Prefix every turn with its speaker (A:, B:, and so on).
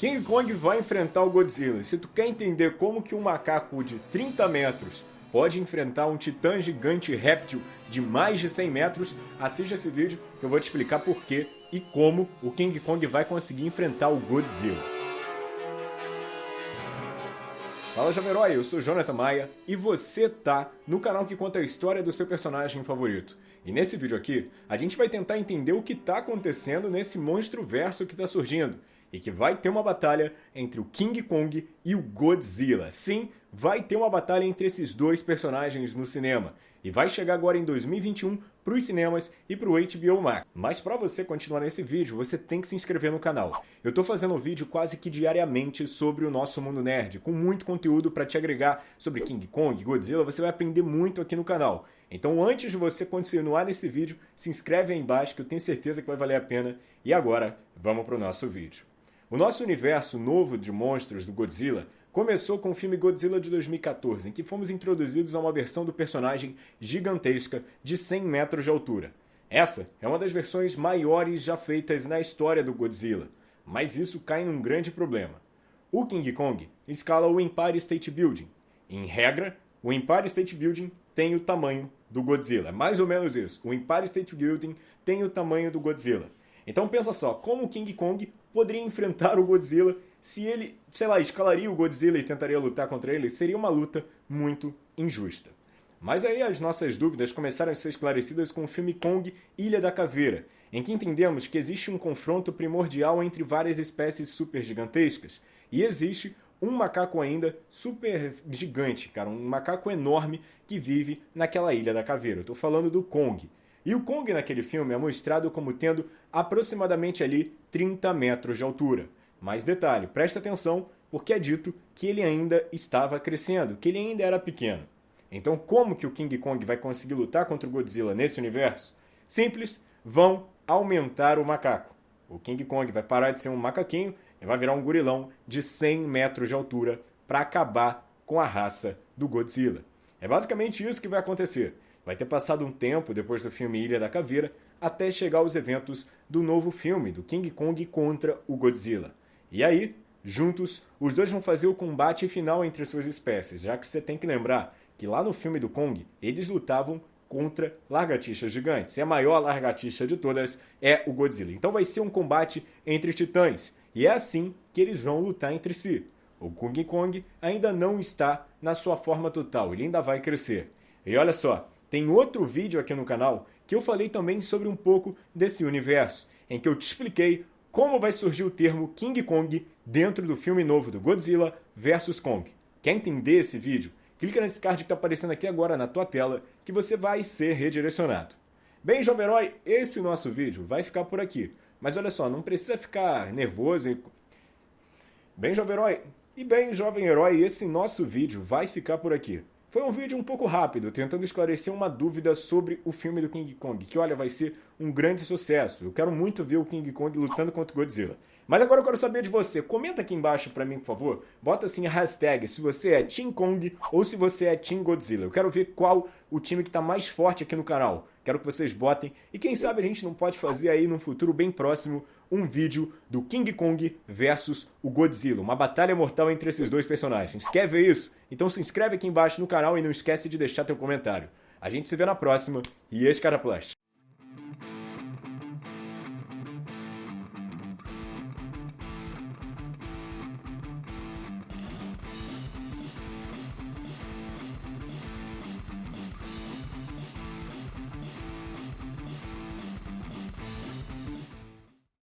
A: King Kong vai enfrentar o Godzilla. Se tu quer entender como que um macaco de 30 metros pode enfrentar um titã gigante réptil de mais de 100 metros, assista esse vídeo que eu vou te explicar por que e como o King Kong vai conseguir enfrentar o Godzilla. Fala Jovem Herói, eu sou Jonathan Maia e você tá no canal que conta a história do seu personagem favorito. E nesse vídeo aqui, a gente vai tentar entender o que tá acontecendo nesse monstro verso que tá surgindo e que vai ter uma batalha entre o King Kong e o Godzilla. Sim, vai ter uma batalha entre esses dois personagens no cinema. E vai chegar agora em 2021 para os cinemas e para o HBO Max. Mas para você continuar nesse vídeo, você tem que se inscrever no canal. Eu estou fazendo um vídeo quase que diariamente sobre o nosso mundo nerd, com muito conteúdo para te agregar sobre King Kong, Godzilla, você vai aprender muito aqui no canal. Então antes de você continuar nesse vídeo, se inscreve aí embaixo que eu tenho certeza que vai valer a pena. E agora, vamos para o nosso vídeo. O nosso universo novo de monstros do Godzilla começou com o filme Godzilla de 2014, em que fomos introduzidos a uma versão do personagem gigantesca de 100 metros de altura. Essa é uma das versões maiores já feitas na história do Godzilla, mas isso cai num grande problema. O King Kong escala o Empire State Building. Em regra, o Empire State Building tem o tamanho do Godzilla. É mais ou menos isso. O Empire State Building tem o tamanho do Godzilla. Então pensa só, como o King Kong poderia enfrentar o Godzilla se ele, sei lá, escalaria o Godzilla e tentaria lutar contra ele? Seria uma luta muito injusta. Mas aí as nossas dúvidas começaram a ser esclarecidas com o filme Kong Ilha da Caveira, em que entendemos que existe um confronto primordial entre várias espécies super gigantescas e existe um macaco ainda super gigante, cara, um macaco enorme que vive naquela Ilha da Caveira. Eu tô falando do Kong. E o Kong naquele filme é mostrado como tendo aproximadamente ali 30 metros de altura. Mas detalhe, presta atenção, porque é dito que ele ainda estava crescendo, que ele ainda era pequeno. Então como que o King Kong vai conseguir lutar contra o Godzilla nesse universo? Simples, vão aumentar o macaco. O King Kong vai parar de ser um macaquinho e vai virar um gorilão de 100 metros de altura para acabar com a raça do Godzilla. É basicamente isso que vai acontecer. Vai ter passado um tempo depois do filme Ilha da Caveira até chegar aos eventos do novo filme do King Kong contra o Godzilla. E aí, juntos, os dois vão fazer o combate final entre suas espécies, já que você tem que lembrar que lá no filme do Kong eles lutavam contra lagartixas gigantes. E a maior lagartixa de todas é o Godzilla. Então vai ser um combate entre titãs. E é assim que eles vão lutar entre si. O King Kong ainda não está na sua forma total, ele ainda vai crescer. E olha só, tem outro vídeo aqui no canal que eu falei também sobre um pouco desse universo, em que eu te expliquei como vai surgir o termo King Kong dentro do filme novo do Godzilla vs Kong. Quer entender esse vídeo? Clica nesse card que está aparecendo aqui agora na tua tela que você vai ser redirecionado. Bem, jovem herói, esse nosso vídeo vai ficar por aqui. Mas olha só, não precisa ficar nervoso. E... Bem, jovem herói, e bem, jovem herói, esse nosso vídeo vai ficar por aqui. Foi um vídeo um pouco rápido, tentando esclarecer uma dúvida sobre o filme do King Kong, que olha, vai ser um grande sucesso. Eu quero muito ver o King Kong lutando contra o Godzilla. Mas agora eu quero saber de você. Comenta aqui embaixo pra mim, por favor. Bota assim a hashtag se você é Team Kong ou se você é Team Godzilla. Eu quero ver qual o time que tá mais forte aqui no canal. Quero que vocês botem. E quem sabe a gente não pode fazer aí num futuro bem próximo um vídeo do King Kong versus o Godzilla. Uma batalha mortal entre esses dois personagens. Quer ver isso? Então se inscreve aqui embaixo no canal e não esquece de deixar teu comentário. A gente se vê na próxima e Escaraplast.